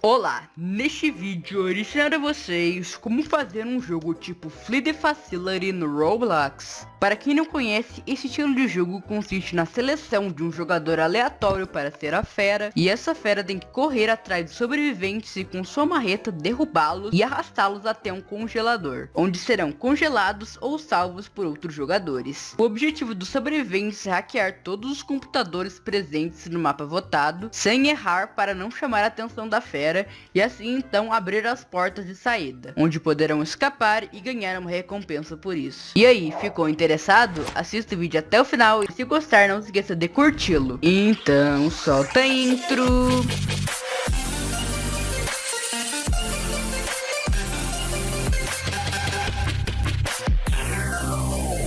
Olá, neste vídeo eu ensinarei a vocês como fazer um jogo tipo Flee the Facility no Roblox. Para quem não conhece, esse estilo de jogo consiste na seleção de um jogador aleatório para ser a fera, e essa fera tem que correr atrás dos sobreviventes e com sua marreta derrubá-los e arrastá-los até um congelador, onde serão congelados ou salvos por outros jogadores. O objetivo dos sobreviventes é hackear todos os computadores presentes no mapa votado, sem errar para não chamar a atenção da fera e assim então abrir as portas de saída, onde poderão escapar e ganhar uma recompensa por isso. E aí, ficou interessado? Assista o vídeo até o final e se gostar não se esqueça de curti-lo. Então solta a intro!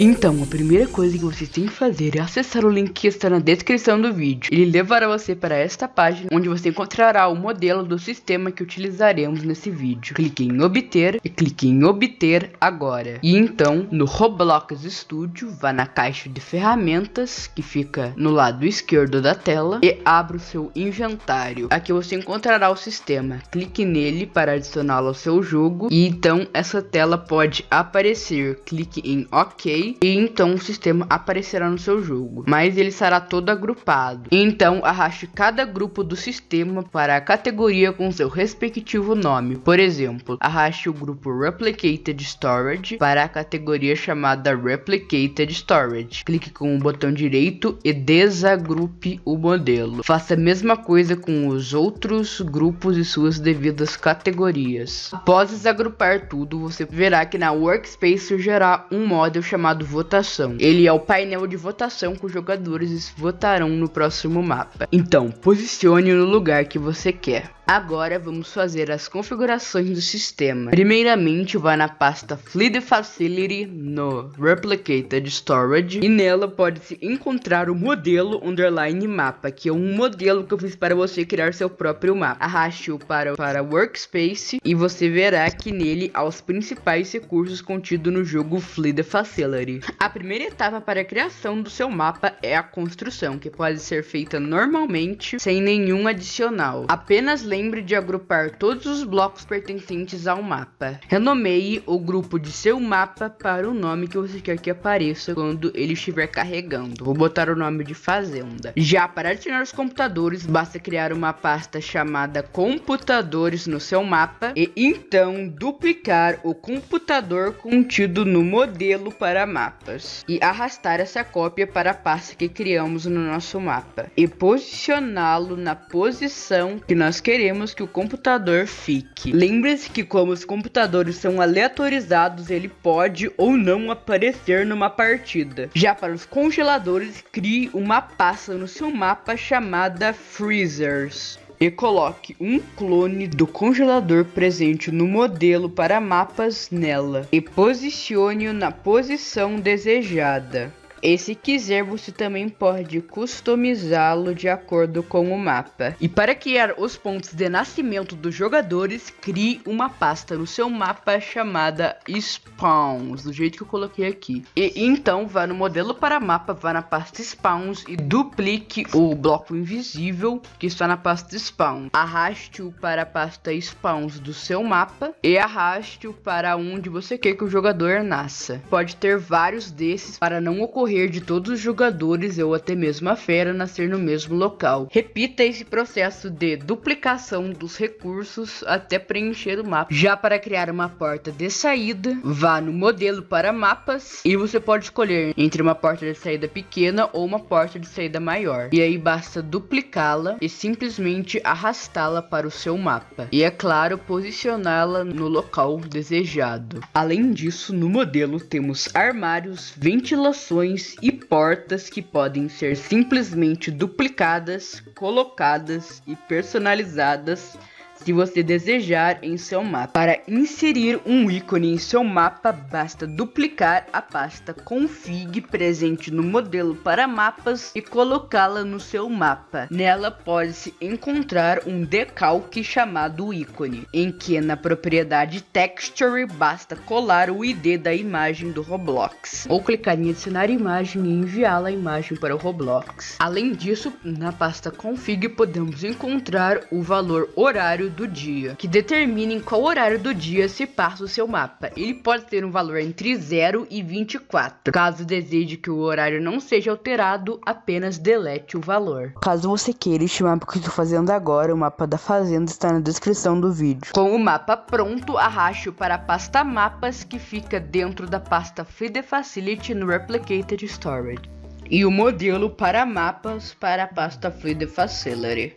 Então, a primeira coisa que você tem que fazer é acessar o link que está na descrição do vídeo. Ele levará você para esta página, onde você encontrará o modelo do sistema que utilizaremos nesse vídeo. Clique em obter e clique em obter agora. E então, no Roblox Studio, vá na caixa de ferramentas, que fica no lado esquerdo da tela, e abra o seu inventário. Aqui você encontrará o sistema. Clique nele para adicioná-lo ao seu jogo, e então essa tela pode aparecer. Clique em OK e então o sistema aparecerá no seu jogo, mas ele será todo agrupado. Então arraste cada grupo do sistema para a categoria com seu respectivo nome. Por exemplo, arraste o grupo Replicated Storage para a categoria chamada Replicated Storage. Clique com o botão direito e desagrupe o modelo. Faça a mesma coisa com os outros grupos e suas devidas categorias. Após desagrupar tudo, você verá que na Workspace surgirá um módulo chamado chamado votação. Ele é o painel de votação que os jogadores votarão no próximo mapa. Então, posicione no lugar que você quer. Agora vamos fazer as configurações do sistema. Primeiramente, vá na pasta Fleet Facility no Replicated Storage e nela pode-se encontrar o modelo underline mapa, que é um modelo que eu fiz para você criar seu próprio mapa. Arraste-o para, para Workspace e você verá que nele há os principais recursos contidos no jogo Fleet Facility. A primeira etapa para a criação do seu mapa é a construção, que pode ser feita normalmente sem nenhum adicional. Apenas lembre de agrupar todos os blocos pertencentes ao mapa. Renomeie o grupo de seu mapa para o nome que você quer que apareça quando ele estiver carregando. Vou botar o nome de fazenda. Já para adicionar os computadores, basta criar uma pasta chamada computadores no seu mapa e então duplicar o computador contido no modelo para mapas e arrastar essa cópia para a pasta que criamos no nosso mapa e posicioná-lo na posição que nós queremos queremos que o computador fique. Lembre-se que como os computadores são aleatorizados, ele pode ou não aparecer numa partida. Já para os congeladores, crie uma pasta no seu mapa chamada Freezers e coloque um clone do congelador presente no modelo para mapas nela e posicione-o na posição desejada. E se quiser, você também pode customizá-lo de acordo com o mapa. E para criar os pontos de nascimento dos jogadores, crie uma pasta no seu mapa chamada Spawns, do jeito que eu coloquei aqui. E então vá no modelo para mapa, vá na pasta Spawns e duplique o bloco invisível que está na pasta Spawn. Arraste-o para a pasta Spawns do seu mapa e arraste-o para onde você quer que o jogador nasça. Pode ter vários desses para não ocorrer ocorrer de todos os jogadores ou até mesmo a fera nascer no mesmo local. Repita esse processo de duplicação dos recursos até preencher o mapa. Já para criar uma porta de saída, vá no modelo para mapas e você pode escolher entre uma porta de saída pequena ou uma porta de saída maior. E aí basta duplicá-la e simplesmente arrastá-la para o seu mapa. E é claro, posicioná-la no local desejado. Além disso, no modelo temos armários, ventilações e portas que podem ser simplesmente duplicadas, colocadas e personalizadas se você desejar em seu mapa. Para inserir um ícone em seu mapa, basta duplicar a pasta config presente no modelo para mapas e colocá-la no seu mapa. Nela pode-se encontrar um decalque chamado ícone, em que na propriedade texture basta colar o ID da imagem do Roblox, ou clicar em adicionar imagem e enviá-la a imagem para o Roblox. Além disso, na pasta config podemos encontrar o valor horário do dia, que determina em qual horário do dia se passa o seu mapa. Ele pode ter um valor entre 0 e 24. Caso deseje que o horário não seja alterado, apenas delete o valor. Caso você queira este mapa que estou fazendo agora, o mapa da fazenda está na descrição do vídeo. Com o mapa pronto, arraste-o para a pasta mapas que fica dentro da pasta Feed Facility no Replicated Storage. E o modelo para mapas para a pasta Feed Facility.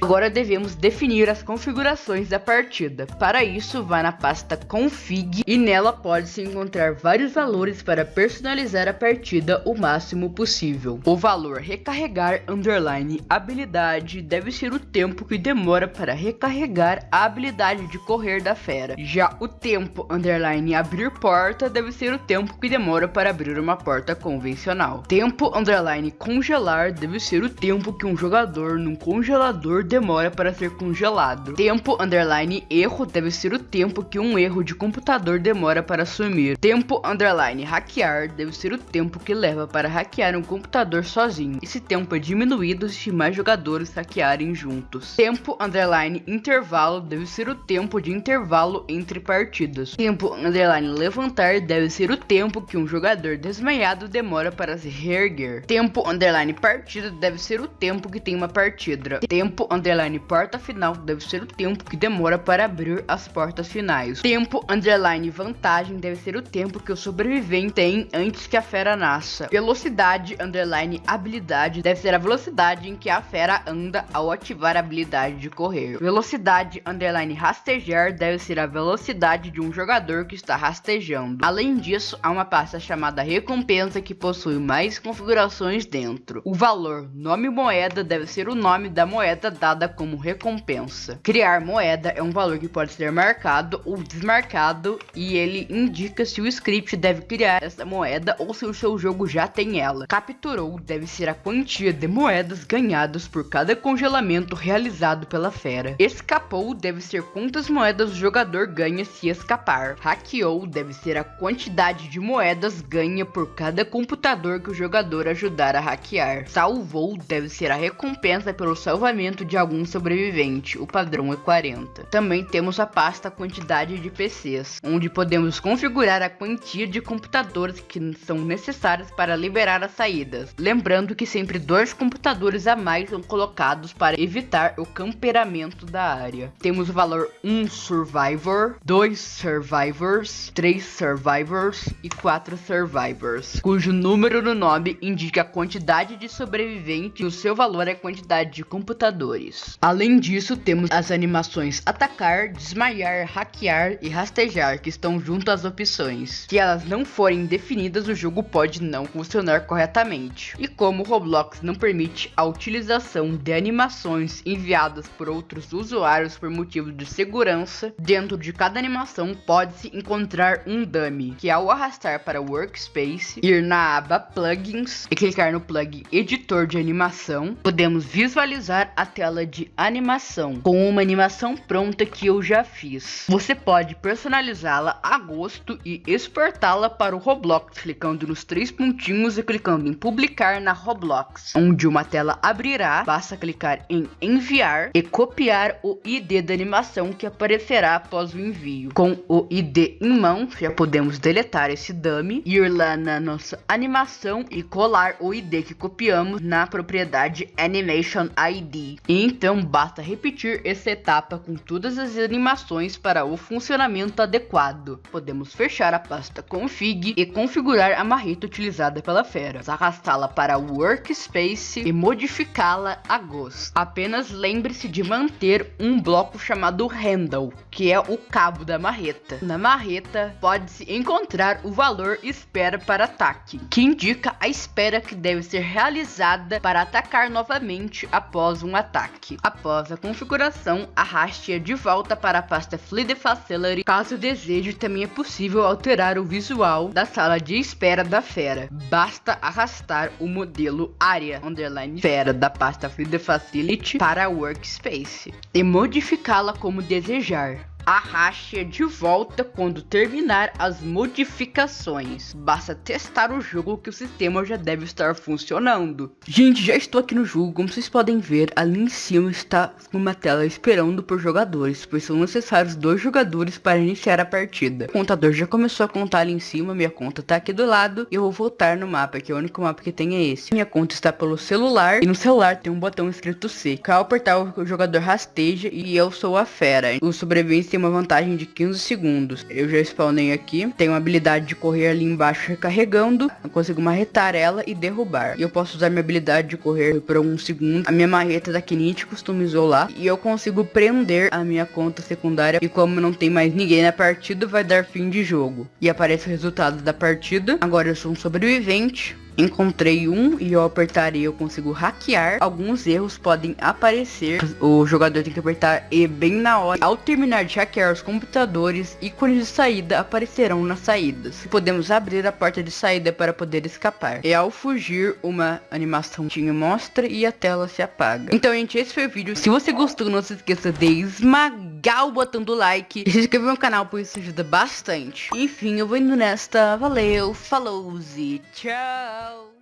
Agora devemos definir as configurações da partida. Para isso, vá na pasta config e nela pode-se encontrar vários valores para personalizar a partida o máximo possível. O valor recarregar underline habilidade deve ser o tempo que demora para recarregar a habilidade de correr da fera. Já o tempo underline abrir porta deve ser o tempo que demora para abrir uma porta convencional. Tempo underline congelar deve ser o tempo que um jogador num congelador demora para ser congelado. Tempo underline erro deve ser o tempo que um erro de computador demora para sumir. Tempo underline hackear deve ser o tempo que leva para hackear um computador sozinho. Esse tempo é diminuído se mais jogadores hackearem juntos. Tempo underline intervalo deve ser o tempo de intervalo entre partidas. Tempo underline levantar deve ser o tempo que um jogador desmaiado demora para se reerguer. Tempo underline partida deve ser o tempo que tem uma partida. Tempo Tempo underline porta final deve ser o tempo que demora para abrir as portas finais. Tempo underline vantagem deve ser o tempo que o sobrevivente tem antes que a fera nasça. Velocidade underline habilidade deve ser a velocidade em que a fera anda ao ativar a habilidade de correr. Velocidade underline rastejar deve ser a velocidade de um jogador que está rastejando. Além disso, há uma pasta chamada recompensa que possui mais configurações dentro. O valor nome moeda deve ser o nome da moeda dada como recompensa. Criar moeda é um valor que pode ser marcado ou desmarcado e ele indica se o script deve criar essa moeda ou se o seu jogo já tem ela. Capturou deve ser a quantia de moedas ganhadas por cada congelamento realizado pela fera. Escapou deve ser quantas moedas o jogador ganha se escapar. Hackeou deve ser a quantidade de moedas ganha por cada computador que o jogador ajudar a hackear. Salvou deve ser a recompensa pelo salvamento de algum sobrevivente, o padrão é 40. Também temos a pasta quantidade de PCs, onde podemos configurar a quantia de computadores que são necessários para liberar as saídas. Lembrando que sempre dois computadores a mais são colocados para evitar o camperamento da área. Temos o valor 1 Survivor, 2 Survivors, 3 Survivors e 4 Survivors, cujo número no nome indica a quantidade de sobreviventes e o seu valor é a quantidade de computadores jogadores. Além disso, temos as animações atacar, desmaiar, hackear e rastejar que estão junto às opções. Se elas não forem definidas, o jogo pode não funcionar corretamente. E como o Roblox não permite a utilização de animações enviadas por outros usuários por motivos de segurança, dentro de cada animação pode-se encontrar um dummy, que ao arrastar para o Workspace, ir na aba Plugins e clicar no plug Editor de Animação, podemos visualizar a tela de animação, com uma animação pronta que eu já fiz. Você pode personalizá-la a gosto e exportá-la para o Roblox, clicando nos três pontinhos e clicando em publicar na Roblox, onde uma tela abrirá, basta clicar em enviar e copiar o ID da animação que aparecerá após o envio. Com o ID em mão, já podemos deletar esse dummy, ir lá na nossa animação e colar o ID que copiamos na propriedade Animation ID. Então basta repetir essa etapa com todas as animações para o funcionamento adequado. Podemos fechar a pasta config e configurar a marreta utilizada pela fera, arrastá-la para o workspace e modificá-la a gosto. Apenas lembre-se de manter um bloco chamado handle, que é o cabo da marreta. Na marreta pode-se encontrar o valor espera para ataque, que indica a espera que deve ser realizada para atacar novamente após um ataque ataque. Após a configuração, arraste-a de volta para a pasta Fluid Facility. Caso deseje, também é possível alterar o visual da sala de espera da fera. Basta arrastar o modelo área underline fera da pasta Fluid Facility para a Workspace e modificá-la como desejar. Arraste de volta quando terminar as modificações. Basta testar o jogo que o sistema já deve estar funcionando. Gente, já estou aqui no jogo, como vocês podem ver, ali em cima está uma tela esperando por jogadores, pois são necessários dois jogadores para iniciar a partida. O contador já começou a contar ali em cima, minha conta está aqui do lado, e eu vou voltar no mapa, que é o único mapa que tem é esse. Minha conta está pelo celular, e no celular tem um botão escrito C, que ao apertar o jogador rasteja e eu sou a fera. O sobrevivência tem uma vantagem de 15 segundos. Eu já spawnei aqui, tenho a habilidade de correr ali embaixo recarregando, eu consigo marretar ela e derrubar. E eu posso usar minha habilidade de correr por um segundo. A minha marreta da Kinect customizou lá, e eu consigo prender a minha conta secundária, e como não tem mais ninguém na partida, vai dar fim de jogo. E aparece o resultado da partida. Agora eu sou um sobrevivente, Encontrei um e ao apertar E eu consigo hackear. Alguns erros podem aparecer. O jogador tem que apertar E bem na hora. Ao terminar de hackear os computadores, ícones de saída aparecerão nas saídas. Podemos abrir a porta de saída para poder escapar. E ao fugir, uma animação te mostra e a tela se apaga. Então, gente, esse foi o vídeo. Se você gostou, não se esqueça de esmagar o botão do like e se inscrever no canal, pois isso ajuda bastante. Enfim, eu vou indo nesta. Valeu, falou e tchau! So